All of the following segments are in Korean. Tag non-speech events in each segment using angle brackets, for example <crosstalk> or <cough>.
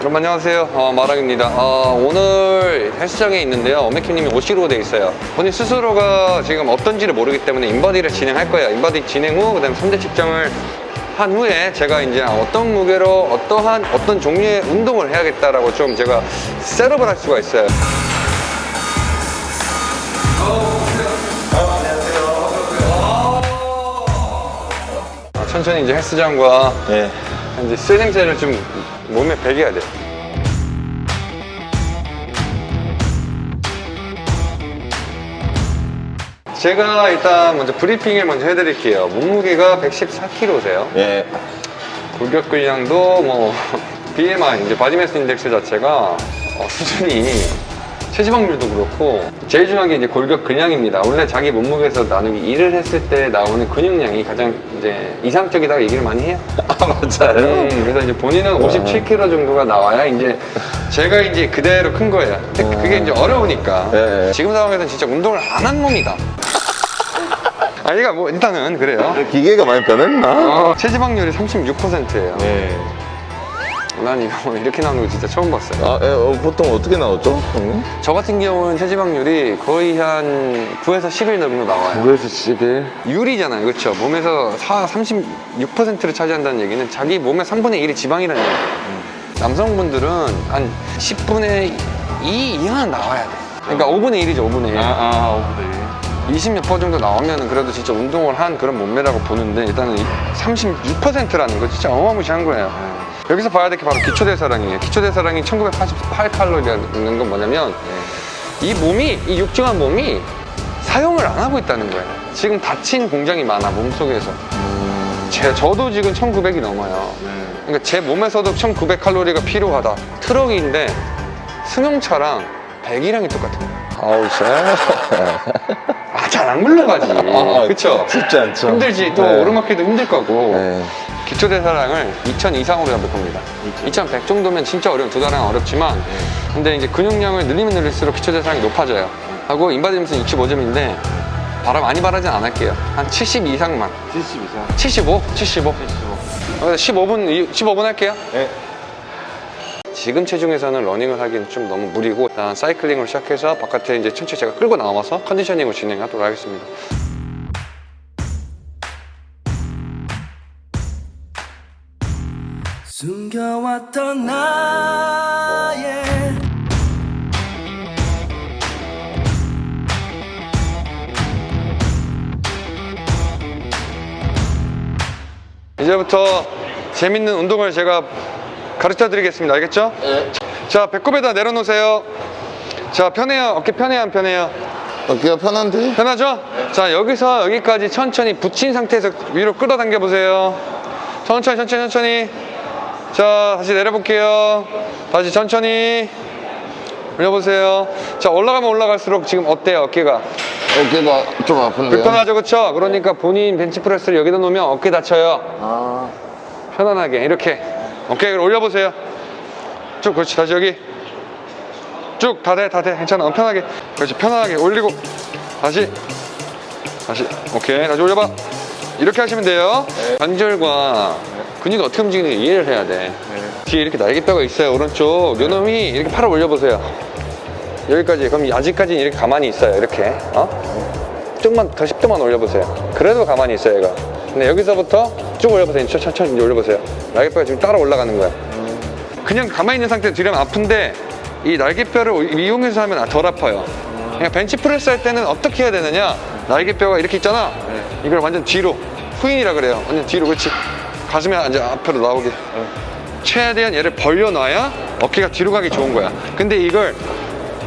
여러분 안녕하세요. 어, 마랑입니다. 어, 오늘 헬스장에 있는데요. 어메키님이 오시기로 돼 있어요. 본인 스스로가 지금 어떤지를 모르기 때문에 인바디를 진행할 거예요. 인바디 진행 후 그 다음 3대 측정을 한 후에 제가 이제 어떤 무게로 어떠한 어떤 종류의 운동을 해야겠다라고 좀 제가 set up을 할 수가 있어요. 아, 천천히 이제 헬스장과 예. 이제 쓰레기를 좀 몸에 배겨야 돼. 제가 일단 먼저 브리핑을 먼저 해드릴게요. 몸무게가 114kg세요. 예. 골격 근량도 뭐 <laughs> BMI 이제 body mass index 자체가 어, 수준이 체지방률도 그렇고 제일 중요한 게 이제 골격근량입니다. 원래 자기 몸무게에서 나누기 이를 했을 때 나오는 근육량이 가장 이제 이상적이다고 얘기를 많이 해요. <laughs> 아, 맞아요. 음, 그래서 이제 본인은 57kg 정도가 나와야 이제 제가 이제 그대로 큰 거예요. 근데 그게 이제 어려우니까 예, 예. 지금 상황에서는 진짜 운동을 안 한 몸이다. <laughs> 아니가 뭐 일단은 그래요. 기계가 많이 변했나? 어, 체지방률이 36%예요. 예. 난 이거 <laughs> 이렇게 나오는 거 진짜 처음 봤어요. 아, 예, 어, 보통 어떻게 나오죠, 형님? 저 같은 경우는 체지방률이 거의 한 9에서 10일 정도 나와요. 9에서 10일. 유리잖아요. 그렇죠? 몸에서 4, 36%를 차지한다는 얘기는 자기 몸의 3분의 1이 지방이라는 얘기예요. 남성분들은 한 10분의 2 이하는 나와야 돼. 그러니까 5분의 1이죠, 5분의 1. 아, 20몇 퍼 정도 나오면 그래도 진짜 운동을 한 그런 몸매라고 보는데 일단은 36%라는 거 진짜 어마무시한 거예요. 여기서 봐야 될 게 바로 기초대사량이에요. 기초대사량이 1988칼로리라는 건 뭐냐면 이 몸이, 이 육중한 몸이 사용을 안 하고 있다는 거예요. 지금 닫힌 공장이 많아, 몸속에서. 제, 저도 지금 1900이 넘어요. 그러니까 제 몸에서도 1900칼로리가 필요하다. 트럭인데 승용차랑 배기량이 똑같은 거예요. 아우, 쎄. 아, 잘 안 굴러가지. 아, 그쵸? 쉽지 않죠. 힘들지. 또 네. 오르막길도 힘들 거고. 네. 기초대사량을 2000 이상으로 잡을 겁니다. 2100 정도면 진짜 어려운 두 달은 어렵지만 근데 이제 근육량을 늘리면 늘릴수록 기초대사량이 높아져요. 하고 인바디점수는 65점인데 바람 많이 바라진 않을게요. 한 70 이상만. 70 이상. 75? 75. 75. 15분, 15분 할게요. 예. 지금 체중에서는 러닝을 하기엔 좀 너무 무리고 일단 사이클링으로 시작해서 바깥에 이제 천천히 제가 끌고 나와서 conditioning을 진행하도록 하겠습니다. 숨겨왔던 나의 이제부터 재밌는 운동을 제가 가르쳐 드리겠습니다. 알겠죠? 예. 자, 배꼽에다 내려놓으세요. 자, 편해요? 어깨 편해요? 안 편해요? 어깨가 편한데? 편하죠? 자, 여기서 여기까지 천천히 붙인 상태에서 위로 끌어당겨 보세요. 천천히, 천천히, 천천히. 자, 다시 내려볼게요. 다시 천천히. 올려보세요. 자, 올라가면 올라갈수록 지금 어때요, 어깨가? 어깨가 좀 아픈데요? 불편하죠, 그쵸? 그러니까 본인 벤치프레스를 여기다 놓으면 어깨 다쳐요. 아. 편안하게 이렇게 오케이 그럼 올려보세요 쭉 그렇지 다시 여기 쭉 다 돼 다 돼 괜찮아 어, 편하게 그렇지 편안하게 올리고 다시 다시 오케이 다시 올려봐 이렇게 하시면 돼요 관절과 근육이 어떻게 움직이는지 이해를 해야 돼. 뒤에 이렇게 날개뼈가 있어요 오른쪽. 요놈이 이렇게 팔을 올려보세요. 여기까지 그럼 아직까지는 이렇게 가만히 있어요 이렇게. 어? 좀만 더 10도만 올려보세요. 그래도 가만히 있어요 얘가. 근데 여기서부터 쭉 올려보세요. 천- 천천히 올려보세요. 날개뼈가 지금 따라 올라가는 거야. 그냥 가만히 있는 상태에서 뒤로면 아픈데 이 날개뼈를 이용해서 하면 덜 아파요. 그냥 벤치프레스 할 때는 어떻게 해야 되느냐? 날개뼈가 이렇게 있잖아. 이걸 완전 뒤로 후인이라 그래요. 완전 뒤로 그렇지 가슴에 이제 앞으로 나오게. 최대한 얘를 벌려놔야 어깨가 뒤로 가기 좋은 거야. 근데 이걸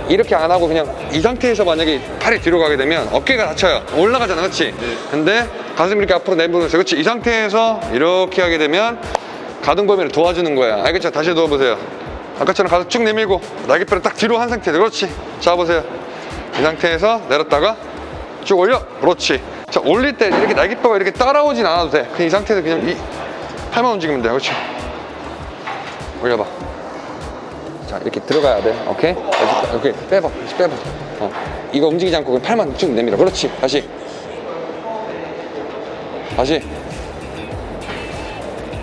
이렇게 안 하고 그냥 이 상태에서 만약에 팔이 뒤로 가게 되면 어깨가 다쳐요. 올라가잖아 그렇지 근데 가슴 이렇게 앞으로 내보내세요. 그렇지 이 상태에서 이렇게 하게 되면 가동 범위를 도와주는 거야. 알겠죠 다시 누워보세요. 아까처럼 가슴 쭉 내밀고 날개뼈를 딱 뒤로 한 상태에서 그렇지? 잡으세요. 이 상태에서 내렸다가 쭉 올려. 그렇지. 자 올릴 때 이렇게 날개뼈가 이렇게 따라오진 않아도 돼. 그냥 이 상태에서 그냥 이 팔만 움직이면 돼요 그렇죠 올려봐. 자 이렇게 들어가야 돼. 오케이? 오케이 빼봐. 다시 빼봐. 어. 이거 움직이지 않고 그냥 팔만 쭉 내밀어 그렇지. 다시. 다시.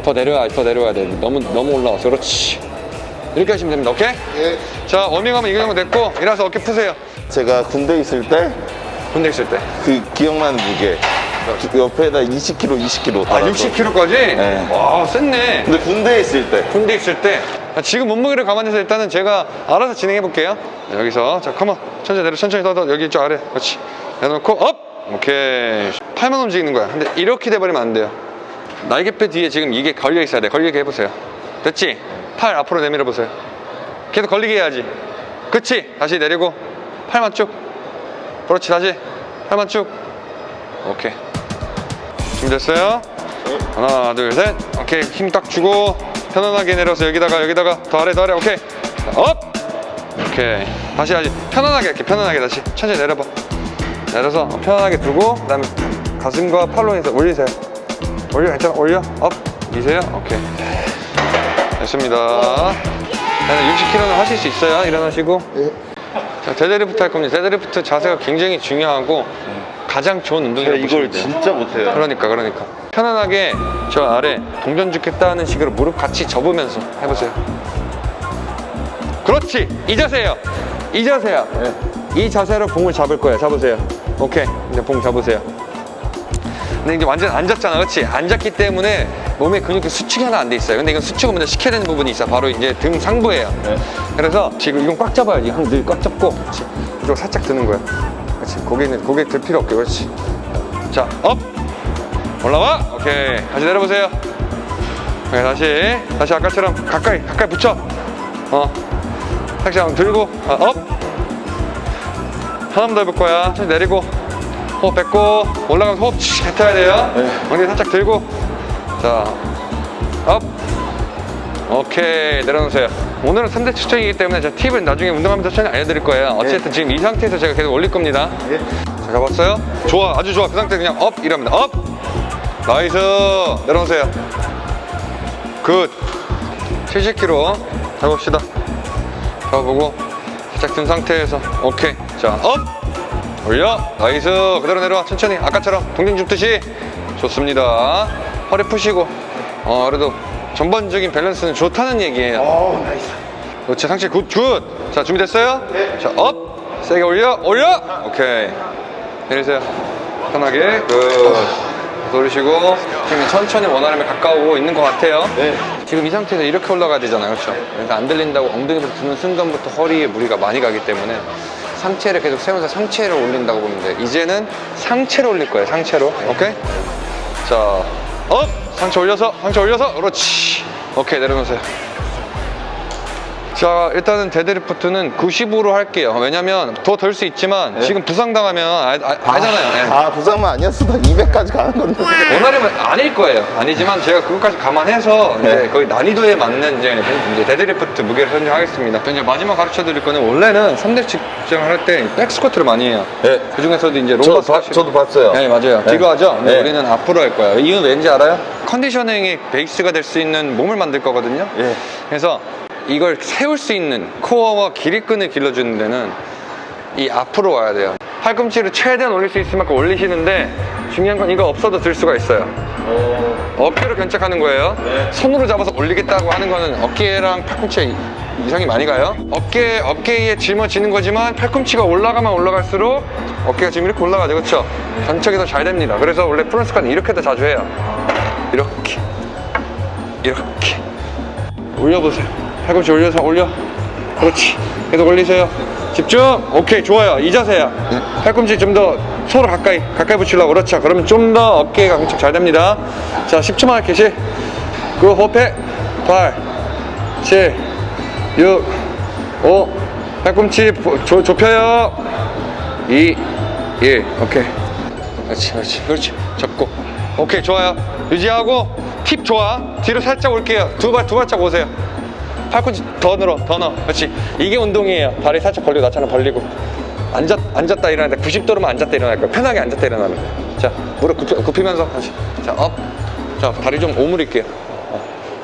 더 내려야 더 내려야 돼. 너무 너무 올라왔어 그렇지. 이렇게 하시면 됩니다. 오케이? 예. 자 워밍업은 이 정도 됐고 일어나서 어깨 푸세요. 제가 군대 있을 때그 군대 있을 때? 기억나는 무게 옆에다 20kg, 20kg 아, 60kg까지? 네. 와, 셌네. 근데 군대에 있을 때 군대 있을 때. 아, 지금 몸무게를 감안해서 일단은 제가 알아서 진행해 볼게요. 여기서, 자, come on. 천천히 내려, 천천히 더, 더. 여기 이쪽 아래. 그렇지. 내려놓고, up! 오케이. 팔만 움직이는 거야. 근데 이렇게 돼버리면 안 돼요. 날개뼈 뒤에 지금 이게 걸려 있어야 돼. 걸리게 해보세요. 됐지? 팔 앞으로 내밀어 보세요. 계속 걸리게 해야지. 그치? 다시 내리고, 팔만 쭉. 그렇지, 다시. 팔만 쭉. 오케이. 준비됐어요? 하나 둘셋. 오케이. 힘 딱 주고 편안하게 내려서 여기다가 여기다가. 더 아래 더 아래. 오케이. 자, up! 오케이. 다시 다시. 편안하게 이렇게 편안하게 다시. 천천히 내려봐. 내려서 편안하게 두고 그 다음에 가슴과 팔로 해서 올리세요. 올려 괜찮아? 올려. up! 미세요? 오케이. 됐습니다. 나는 60kg는 하실 수 있어요. 일어나시고. 자 데드리프트 할 겁니다. 데드리프트 자세가 굉장히 중요하고 가장 좋은 운동이라고 이걸 진짜 못해요. 그러니까 그러니까. 편안하게 저 아래 동전 줍겠다 하는 식으로 무릎 같이 접으면서 해보세요. 그렇지! 이 자세예요. 이 자세야. 이 자세로 봉을 잡을 거예요. 잡으세요. 오케이. 이제 봉 잡으세요. 근데 이제 완전 앉았잖아. 그렇지? 앉았기 때문에 몸에 근육이 수축이 하나 안 돼 있어요. 근데 이건 수축을 먼저 시켜야 되는 부분이 있어. 바로 이제 등 상부예요. 그래서 지금 이건 꽉 잡아야지. 한늘꽉 잡고. 그렇지. 이쪽 살짝 드는 거야 그렇지. 고개는 고개 들 필요 없게 그렇지. 자 up! 올라와! 오케이. 다시 내려보세요. 오케이 다시. 다시 아까처럼 가까이 가까이 붙여. 어. 살짝 한번 들고 아, up! 하나 더 해볼 거야. 천천히 내리고 호흡 뱉고 올라가면서 호흡 치 뱉어야 돼요. 엉덩이 살짝 들고. 자 up! 오케이. 내려놓으세요 오늘은 3대 측정이기 때문에 제가 팁을 나중에 운동하면서 천천히 알려드릴 거예요. 어쨌든 지금 이 상태에서 제가 계속 올릴 겁니다. 자 잡았어요? 좋아. 아주 좋아. 그 상태 그냥 up! 이럽니다. up! nice! 내려놓으세요. good! 70kg 잡읍시다. 잡아보고 살짝 든 상태에서. 오케이. 자 up! 올려! nice! 그대로 내려와. 천천히. 아까처럼 동전 줍듯이. 좋습니다. 허리 푸시고. 어 그래도 전반적인 밸런스는 좋다는 얘기예요. 어 nice. 그렇지 상체 good good 자 준비됐어요? 자 up. 세게 올려 올려. 오케이. 내리세요. 편하게. good. 돌리시고 지금 천천히 원활함에 가까우고 있는 것 같아요. 네. 지금 이 상태에서 이렇게 올라가야 되잖아요. 그렇죠? 그러니까 안 들린다고 엉덩이부터 드는 순간부터 허리에 무리가 많이 가기 때문에 상체를 계속 세우면서 상체를 올린다고 보면 돼 이제는 상체로 올릴 거예요 상체로. 오케이? 자 up! 상체 올려서 상체 올려서. 그렇지. 오케이 내려놓으세요 자 일단은 데드리프트는 90으로 할게요 왜냐면 더 덜 수 있지만 지금 부상당하면 아, 아, 알잖아요 예. 아 부상만 아니었어 나 200까지 가는 건데 원활하면 아닐 거예요. 아니지만 제가 그것까지 감안해서 이제 네. 거의 난이도에 맞는 이제, 이제 데드리프트 무게를 선정하겠습니다. 이제 마지막 가르쳐 드릴 거는 원래는 3대 측정을 할 때 백스쿼트를 많이 해요. 네. 그 중에서도 이제 저, 롬바 봐- 저도 봤어요 네, 맞아요. 네. 뒤로 하죠? 네. 우리는 앞으로 할 거예요. 이유는 왠지 알아요? conditioning의 베이스가 될 수 있는 몸을 만들 거거든요. 예. 그래서 이걸 세울 수 있는 코어와 기립근을 길러주는 데는 이 앞으로 와야 돼요. 팔꿈치를 최대한 올릴 수 있을 만큼 올리시는데 중요한 건 이거 없어도 들 수가 있어요. 어깨로 견착하는 거예요. 손으로 잡아서 올리겠다고 하는 거는 어깨랑 팔꿈치에 이상이 많이 가요. 어깨, 어깨에 짊어지는 거지만 팔꿈치가 올라가면 올라갈수록 어깨가 지금 이렇게 올라가죠. 그렇죠? 견착이 더 잘 됩니다. 그래서 원래 프런스카는 이렇게도 자주 해요. 이렇게. 이렇게. 올려보세요. 팔꿈치 올려서 올려. 그렇지. 계속 올리세요. 집중. 오케이, 좋아요. 이 자세야. 팔꿈치 좀 더 서로 가까이, 가까이 붙이려고. 그렇죠. 그러면 좀 더 어깨가 엄청 잘 됩니다. 자, 10초만 계시. 그 호흡해. 8, 7, 6, 5. 팔꿈치 보- 조, 좁혀요. 2, 1. 오케이. 그렇지, 그렇지, 그렇지. 잡고. 오케이, 좋아요. 유지하고. 팁 좋아. 뒤로 살짝 올게요. 두 발, 두 발짝 오세요. 팔꿈치 더 늘어, 더 넣어. 그렇지. 이게 운동이에요. 다리 살짝 벌리고 나처럼 벌리고. 앉았, 앉았다 일어날 때 90도로만 앉았다 일어날 거야. 편하게 앉았다 일어나는 거야. 자, 무릎 굽히, 굽히 면서 다시. 자, up. 자, 다리 좀 오므릴게요. 어.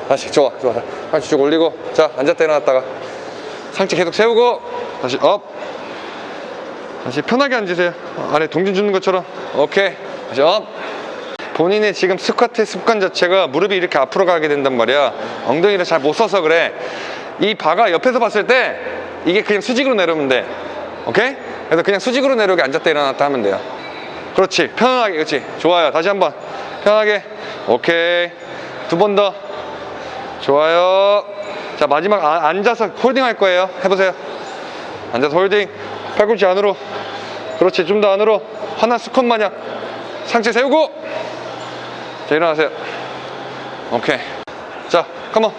다시, 좋아, 좋아. 팔꿈치 쭉 올리고. 자, 앉았다 일어났다가. 상체 계속 세우고. 다시 up. 다시 편하게 앉으세요. 어, 아래 동전 주는 것처럼. 오케이. 다시 up. 본인의 지금 스쿼트 습관 자체가 무릎이 이렇게 앞으로 가게 된단 말이야. 엉덩이를 잘 못 써서 그래. 이 바가 옆에서 봤을 때 이게 그냥 수직으로 내려오면 돼. 오케이? 그래서 그냥 수직으로 내려오게 앉았다 일어났다 하면 돼요. 그렇지. 편안하게. 그렇지. 좋아요. 다시 한번. 편하게. 오케이. 두 번 더. 좋아요. 자 마지막 아- 앉아서 holding 할 거예요. 해보세요. 앉아서 holding. 팔꿈치 안으로. 그렇지. 좀 더 안으로. 하나 스쿼트 마냥. 상체 세우고 자 일어나세요. 오케이. 자 come on.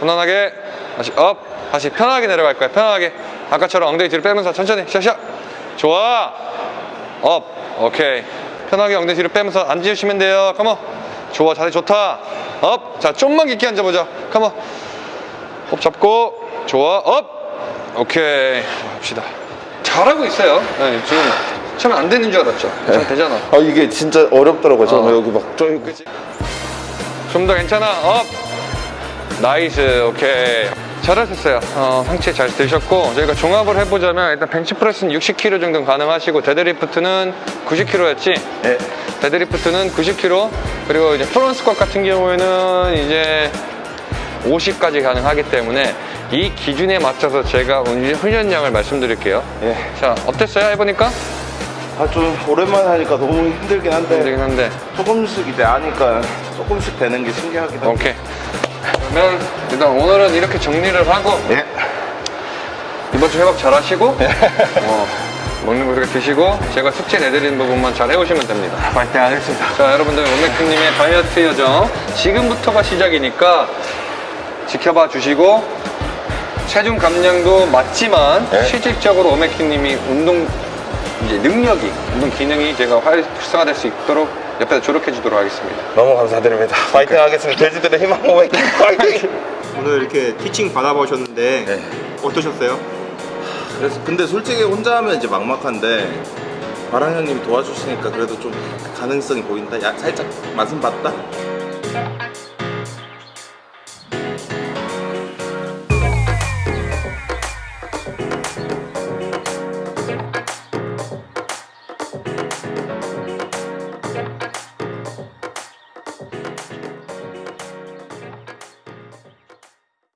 편안하게 다시 up. 다시 편하게 내려갈 거야 편하게. 아까처럼 엉덩이 뒤로 빼면서 천천히 샤샤 좋아. up. 오케이. 편하게 엉덩이 뒤로 빼면서 앉으시면 돼요. come on. 좋아 자세 좋다. up 자 좀만 깊게 앉아보자 come on. 호흡 잡고. 좋아 up. 오케이. 합시다. 잘하고 있어요. 네, 지금 처음에 안 되는 줄 알았죠. 좀 되잖아. 아 이게 진짜 어렵더라고요. 저는 어. 여기 막 좀. 좀더 괜찮아. up. nice. 오케이. 잘하셨어요. 어, 상체 잘 드셨고 저희가 종합을 해보자면 일단 벤치프레스는 60kg 정도 가능하시고 데드리프트는 90kg였지? 네. 데드리프트는 90kg 그리고 이제 front squat 같은 경우에는 이제 50까지 가능하기 때문에 이 기준에 맞춰서 제가 오늘 훈련량을 말씀드릴게요. 예. 자 어땠어요? 해보니까 아 좀 오랜만에 하니까 너무 힘들긴 한데 힘들긴 한데 조금씩 이제 아니까 조금씩 되는 게 신기하긴 한데. 오케이 그러면 일단 오늘은 이렇게 정리를 하고 예. 이번 주 회복 잘 하시고 <laughs> 어, 먹는 거 그렇게 드시고 제가 숙제 내드리는 부분만 잘 해오시면 됩니다 파이팅 하겠습니다. 자 여러분들 원맥주님의 다이어트 여정 지금부터가 시작이니까 지켜봐 주시고 체중 감량도 맞지만 네. 실질적으로 오메키님이 운동 이제 능력이 운동 기능이 제가 활성화될 수 있도록 옆에서 조력해 주도록 하겠습니다 너무 감사드립니다. 파이팅 하겠습니다. 돼지들의 희망 모mek 파이팅. <laughs> 오늘 이렇게 티칭 받아보셨는데 네. 어떠셨어요? 그래서 근데 솔직히 혼자 하면 이제 막막한데 바랑 형님이 도와주시니까 그래도 좀 가능성이 보인다. 야 살짝 맛은 봤다.